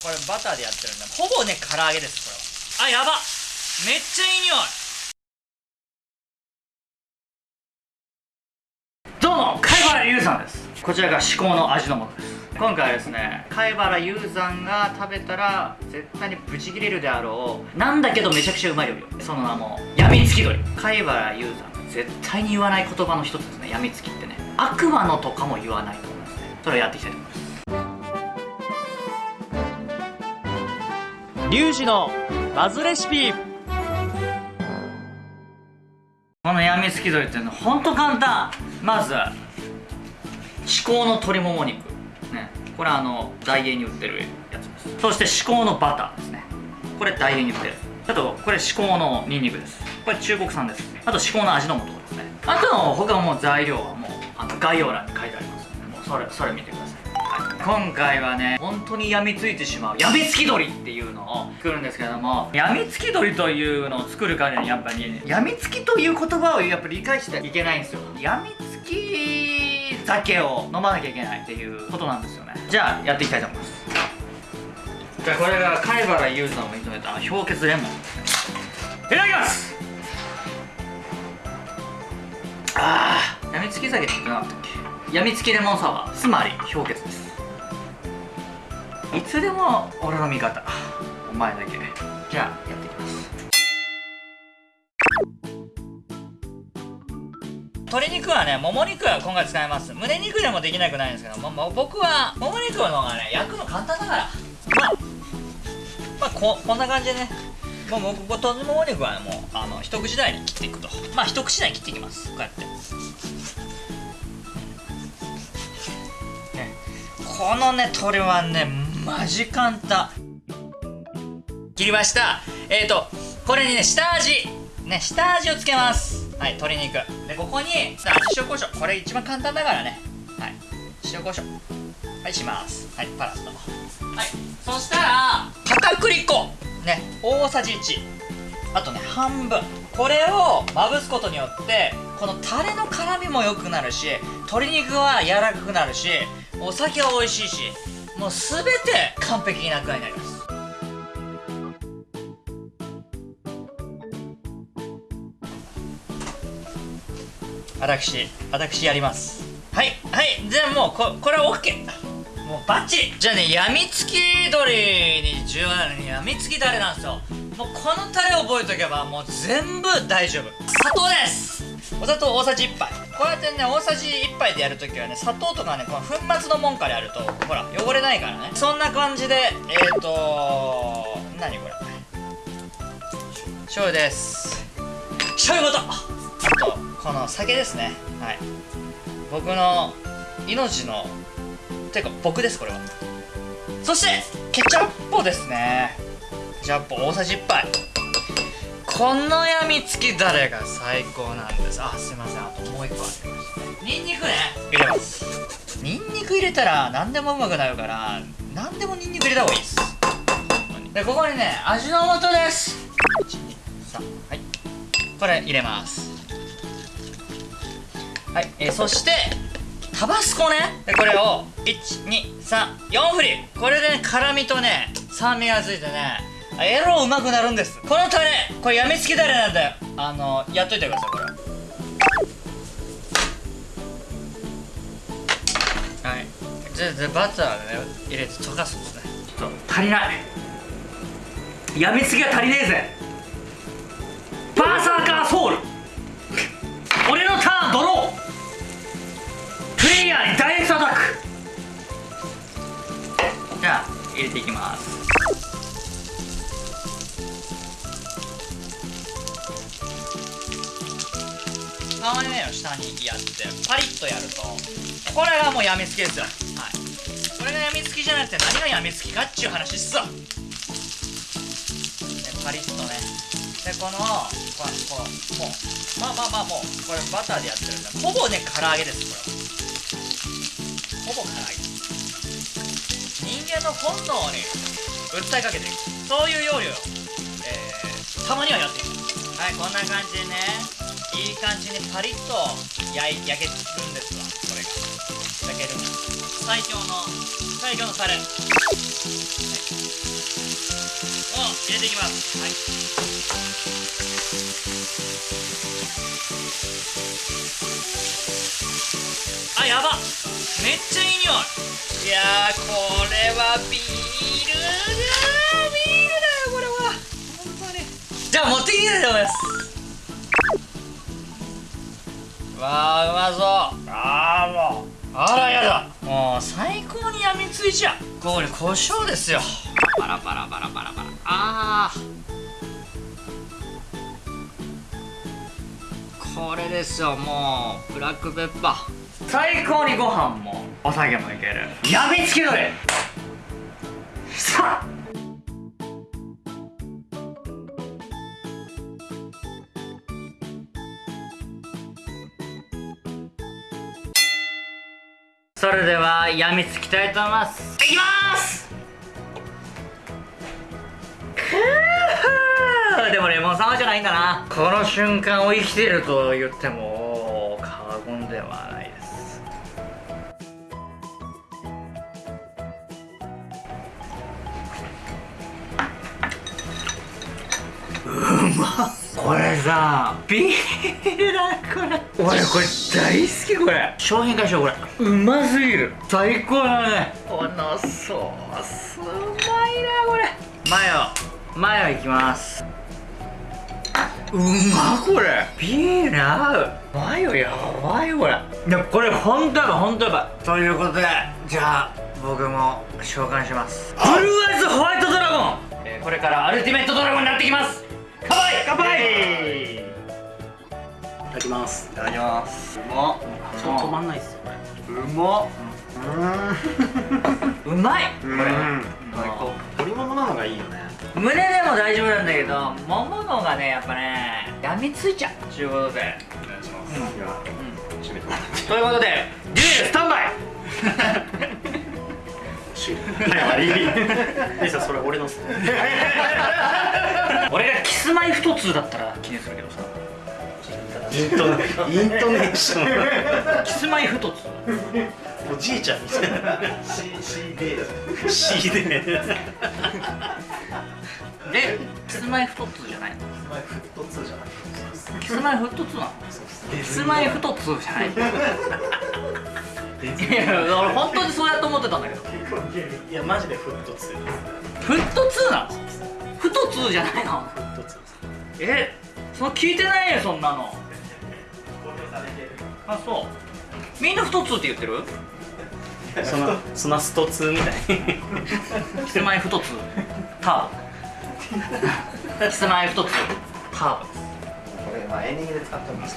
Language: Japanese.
これバターでやってるんでほぼね唐揚げですこれは。あやば。めっちゃいい匂い。どうも貝原優さんです。こちらが至高の味の素です。今回はですね貝原雄山が食べたら絶対にブチ切れるであろうなんだけどめちゃくちゃうまい料理。その名もやみつき鳥。貝原雄山が絶対に言わない言葉の一つですねやみつきってね。悪魔のとかも言わないと思いますね。それをやっていきたいと思います。リュウジのバズレシピ。このやみつき鳥っていうのはほんと簡単。まず至高の鶏もも肉。ね。これあのダイエーに売ってるやつです。そして至高のバターですね。これダイエーに売ってる。あとこれ至高のニンニクです。これ中国産です。あと至高の味の素ですね。あとの他もう材料はもうあの概要欄に書いてありますのでもうそれそれ見てください。今回はね本当に病みついてしまうやみつき鳥っていうのを作るんですけれどもやみつき鳥というのを作るからにやっぱりやみつきという言葉をやっぱり理解していけないんですよ。やみつき酒を飲まなきゃいけないっていうことなんですよね。じゃあやっていきたいと思います。じゃあこれが貝原雄さんを認めた氷結レモン。いただきます！あーやみつき酒って言ってなかったっけ？やみつきレモンサワー。つまり氷結です。いつでも俺の味方。お前だけ。じゃあやっていきます。鶏肉はねもも肉は今回使います。胸肉でもできなくないんですけどもも僕はもも肉の方がね焼くの簡単だから。まあまあここんな感じでね。もう僕鶏もも肉は、ね、もうあの一口大に切っていくと。まあ一口大に切っていきます。こうやって。このね鶏はねマジ簡単。切りました。えっ、ー、とこれにね下味。ね下味をつけます。はい鶏肉。でここに味塩コショウ。これ一番簡単だからね。はい。塩コショウ。はいします。はいパラッと。はい。そしたら片栗粉。ね大さじ1あとね半分。これをまぶすことによってこのタレの辛みも良くなるし鶏肉は柔らかくなるしお酒は美味しいしもう全て完璧な具合になります。私私やります。はいはいじゃあもうここれは OK もうバッチリ。じゃあねやみつき鶏に重要なのにやみつきタレなんですよ。もうこのタレを覚えとけばもう全部大丈夫。砂糖です。お砂糖大さじ1杯。こうやってね大さじ1杯でやるときはね砂糖とかねこの粉末のもんからやるとほら汚れないからね。そんな感じでえっ、ー、と何これ？醤油です。醤油ごとあとこの酒ですね。はい。僕の命のてか僕ですこれは。そしてケチャップですね。ケチャップ大さじ1杯このやみつきだれが最高なんです？あすいません。あともう一個ありますねニンニクね。入れます。ニンニク入れたら何でもうまくなるから何でもニンニク入れた方がいいです。でここにね味の素です。123はい。これ入れます。はい、えー、そしてタバスコね。でこれを1234振り。これで、ね、辛みとね酸味がついてねエロうまくなるんです。このタレこれやみつきタレなんだよ。あのやっといてくださいこれ。はい。じゃあバターね入れて溶かすんですね。ちょっと足りない。やみつきが足りねえぜ。バーサーカーソウル。俺のターンドロープレイヤーにダイレクトアタックじゃあ入れていきます皮目の下にやってパリッとやるとこれがもうやみつきですよ。はい。これがやみつきじゃなくて何がやみつきかっちゅう話っすわ。でパリッとね。でこのこうこうもうまあまあまあもうこれバターでやってるんでほぼね唐揚げですこれは。ほぼ唐揚げ。人間の本能に訴えかけていく。そういう料理を、えー、たまにはやっていく。はいこんな感じでね。いい感じにパリッと焼い焼けるんですわこれが。焼ける最強の最強のタレ、はい、入れていきますはいあやば。めっちゃいい匂い。いやーこれはビールだビールだよこれは。本当に。じゃあ持ってきていと思い。ますわあうまそう。ああもう。あらやだ。もう最高にやみついちゃう。これ胡椒ですよ。バラバラバラバラバラ。あー。これですよもう。ブラックペッパー。最高にご飯もお酒もいける。やみつきどれそれではやみつきたいと思います。いきます！でもレモンサワーじゃないんだな。この瞬間を生きていると言っても過言ではないです。うまっこれさビールだこれ。俺これ大好きこれ。商品化しようこれ。うますぎる。最高だね。このソースうまいなこれ。マヨ。マヨいきます。うまこれ。ビール合う。マヨやばいこれ。いやこれほんとやばいほんとやばい。ということでじゃあ僕も召喚します。ブルーアイズホワイトドラゴン、えーこれからアルティメットドラゴンになってきます乾杯！乾杯！いただきます。いただきます。うまっ止まんないっすよこれ。うまっ。うまい。これ。最高鶏ももなのがいいよね。胸でも大丈夫なんだけどもものがねやっぱねやみついちゃう。ということで。お願いします。いや閉めて。もらってということでデュエルスタンバイ はい終わりそれ俺のっすね。俺がキスマイ太通だったら記念するけどさ。イントネイントネーション。キスマイ太通おじいちゃんみたいな C, C でキスマイ太通じゃないの？前フット2じゃない。キスマイ太通なの？キスマイ太通じゃないいや俺本当にそうやと思ってたんだけど。いやマジでフット2ですフットツーなのフトツーじゃないの。フット2ですえその聞いてないよそんなの。あそう。みんな太ツーって言ってる？そのそのスト2みたいに。キスマイ太ツーター。ボ キスマイ太ツーターこれまあエンディングで使ってもいいですか